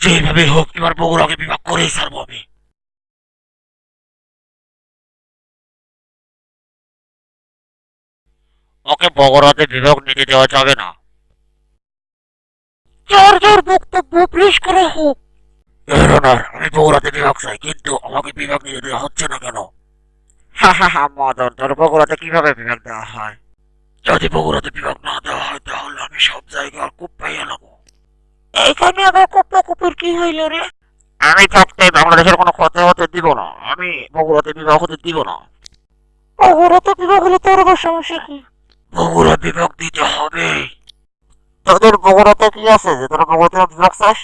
যেভাবে হোক, এবার বগুড়াকে বিভাগ করেই ছাড়বো আমি। ওকে বগুড়াতে বিভাগ নিতে দেওয়া যাবে না। যার যার বক্তব্য পেশ করা হোক। আমি বগুড়াতে বিভাগ চাই, কিন্তু আমাকে বিভাগ নিতে দেওয়া হচ্ছে না কেন? হা হা হা, মদন, তোর বগুড়াতে কীভাবে বিভাগ দেওয়া হয়? যদি বগুড়াতে বিভাগ না দেওয়া হয়, তাহলে আমি সব জায়গায় কূপ পাইয়া নেব। এইখানে আবার তোর কি হইল রে? আমি থাকতে বাংলাদেশের কোনো কথা হতে দিব না। আমি বগুড়াতে বিবাহ হতে দিব না। বগুড়াতে বিবাহ হলে তোর আবার সমস্যা কি? বগুড়া বিভাগ দিতে হবে। তোদের বগুড়াতে কি আছে? যে তোরা বগুড়াতে বিভাগ চাস?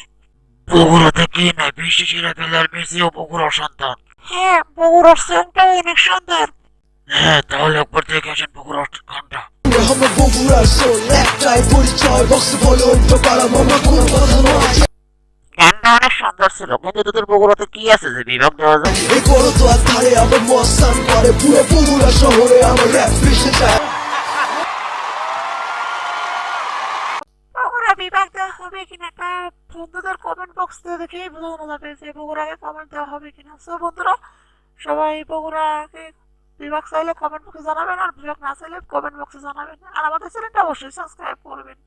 বগুড়াতে কি নাই? বিশ্ব সেরা বেলার মেসি ও বগুড়ার সন্তান। হ্যাঁ বগুড়ার সন্তান অনেক সন্তান হ্যাঁ তাহলে একবার দেখে আসেন বগুড়ার ঘণ্টা আমরা বগুড়ার সোল একটাই পরিচয়। বক্স বলো মামা কোনো কথা নয়। ধরছিল কিন্তু তোদের বগুড়াতে কি আছে যে বিভাগ দেওয়া যায়? এই বড় তো যায়। বিভাগ দেওয়া হবে কিনা তা বন্ধুদের কমেন্ট বক্স দেখেই বোঝানো যাবে যে বগুড়াকে কমেন্ট দেওয়া হবে কিনা। সো বন্ধুরা সবাই বগুড়াকে বিভাগ চাইলে কমেন্ট বক্সে জানাবেন আর বিভাগ না চাইলে কমেন্ট বক্সে জানাবেন। আর আমাদের চ্যানেলটা অবশ্যই সাবস্ক্রাইব করবেন।